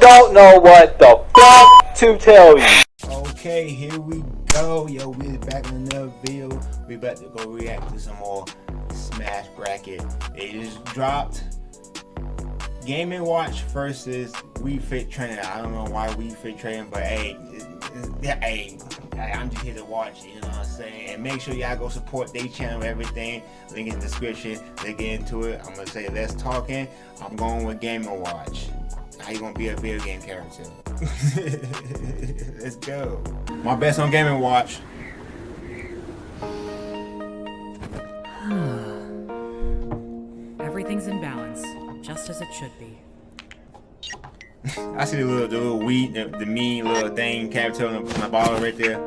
don't know what the fuck to tell you. Okay, here we go. Yo, we back in another video. We about to go react to some more Smash Bracket. They just dropped Game & Watch versus Wii Fit Training. I don't know why Wii Fit Training, but hey, hey, I'm just here to watch it, you know what I'm saying? And make sure y'all go support their channel, everything. Link in the description. Let's get into it. I'm gonna say let's talking. I'm going with Game & Watch. How you gonna be a video game character? let's go. My best on Game & Watch. Everything's in balance, just as it should be. I see the little, the little weed, the, the mean little thing, character on my bottle right there.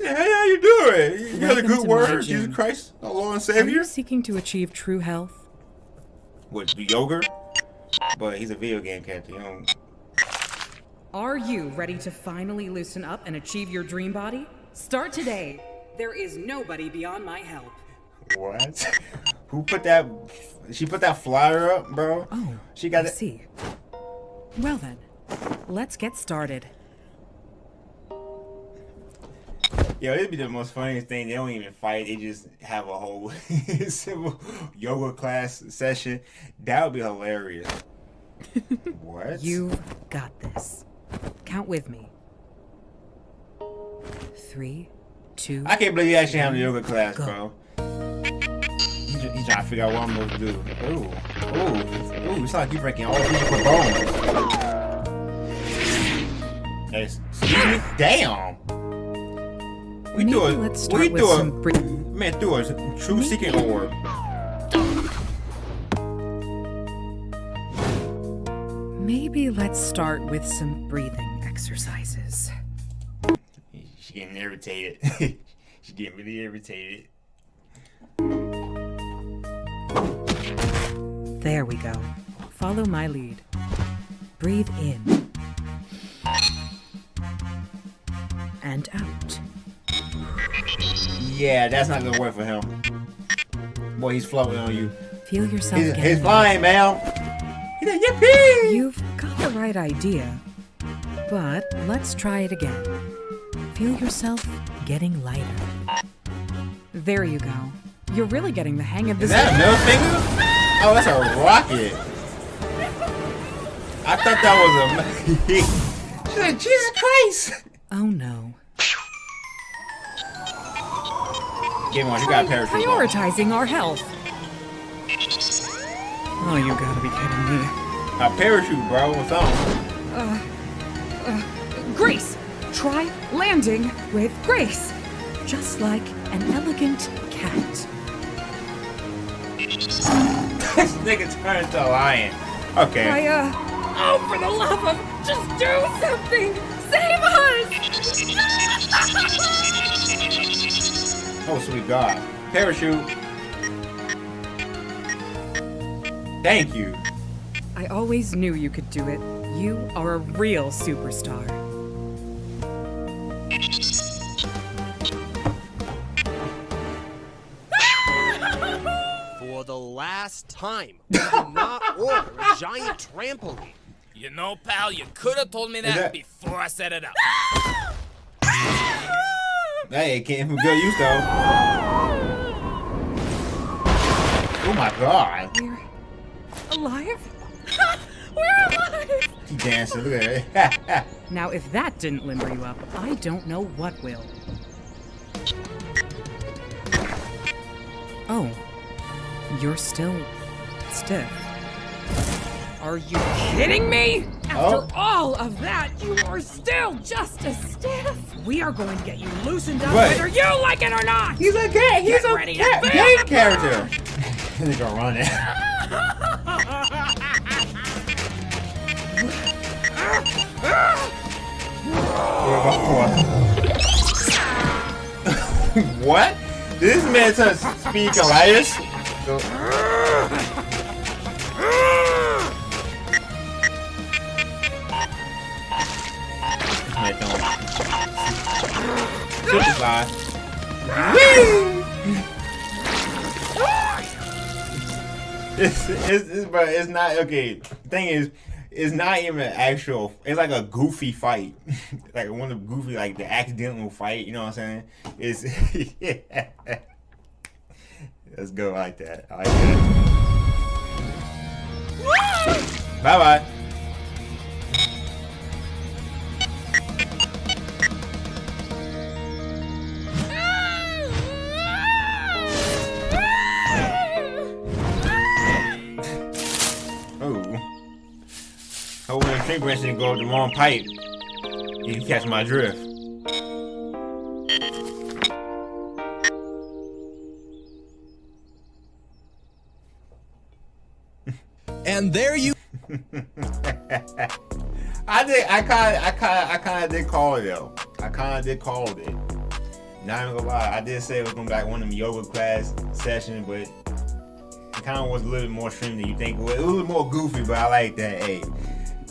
Yeah, hey, how you doing? You got a good to word, Jesus Christ, our Lord and Savior. Are you seeking to achieve true health? What, the yogurt? But he's a video game character, you know. Are you ready to finally loosen up and achieve your dream body? Start today. There is nobody beyond my help. What? Who put that? She put that flyer up, bro. Oh, she got I it. see. Well then, let's get started. Yo, it'd be the most funniest thing. They don't even fight. They just have a whole simple yoga class session. That would be hilarious. what? You've got this. Count with me. Three, two. I can't believe you actually have a yoga class, Go. bro. He's, he's trying to figure out what I'm supposed to do. Ooh, ooh, ooh! It's like you breaking all these for bones. Hey, excuse me. Damn. We Maybe do it. let's start we with do some it. br- Man, do a true seeking orb. Maybe let's start with some breathing exercises. She getting irritated. she getting really irritated. There we go. Follow my lead. Breathe in. And out. Yeah, that's not gonna work for him. Boy, he's floating on you. Feel yourself He's, getting he's flying, man. He's like, yippee! You've got the right idea. But let's try it again. Feel yourself getting lighter. There you go. You're really getting the hang of this. Is this. that a middle finger? Oh, that's a rocket. I thought that was a. She's like, Jesus Christ! Oh no. Game on, you got a parachute. on. Prioritizing our health. Oh, you gotta be kidding me. A parachute, bro. What's on? Grace! Try landing with grace. Just like an elegant cat. this nigga turned into a lion. Okay. I, uh. Oh, for the love of. Just do something! Save us! Oh, sweet God. Parachute. Thank you. I always knew you could do it. You are a real superstar. For the last time, do not order a giant trampoline. You know, pal, you could have told me that, that- before I set it up. Hey, it came from good use though. Oh my God. We're alive? We're alive! He dancing. Look at. Now, if that didn't limber you up, I don't know what will. Oh, you're still stiff. Are you kidding me? Oh. After Oh. all of that, you are still just as stiff. We are going to get you loosened up Right. whether you like it or not. He's a gay. He's Get a ready to cat, feel gay the character. He's gonna run it. what? This man trying to speak Elias? Man, It's, it's, it's, but it's not okay. Thing is, it's not even an actual. It's like a goofy fight, like one of the goofy, like the accidental fight. You know what I'm saying? It's yeah. Let's go like that. I like that. bye Tree branch didn't go up the wrong pipe. You can catch my drift. And there you I did. I kind. I kind. I kind of did call it though. I kind of did call it. Not even gonna lie. I did say it was gonna be like one of them yoga class sessions, but it kind of was a little bit more extreme than you think. It was a little more goofy, but I like that. Hey,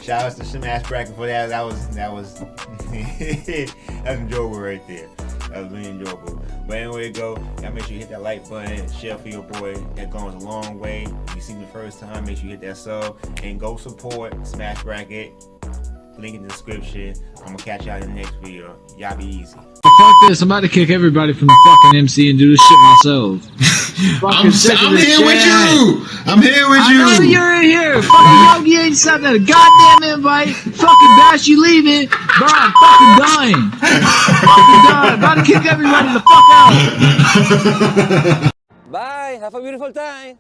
shout out to Smash Bracket for that. That was. That was. that's enjoyable right there. That was really enjoyable. But anyway, go. Y'all make sure you hit that like button, share for your boy. That goes a long way. If you see me the first time, make sure you hit that sub and go support Smash Bracket. Link in the description. I'm gonna catch y'all in the next video. Y'all be easy. Fuck this, I'm about to kick everybody from the fucking MC and do this shit myself. I'm, Fucking sick of I'm this here with you. I'm here with I know you. you're in here. Fucking Yogi ain't sent that goddamn invite. Fucking Bash, you leaving. Bro, I'm fucking dying. fucking dying. About to kick everybody the fuck out. Bye. Have a beautiful time.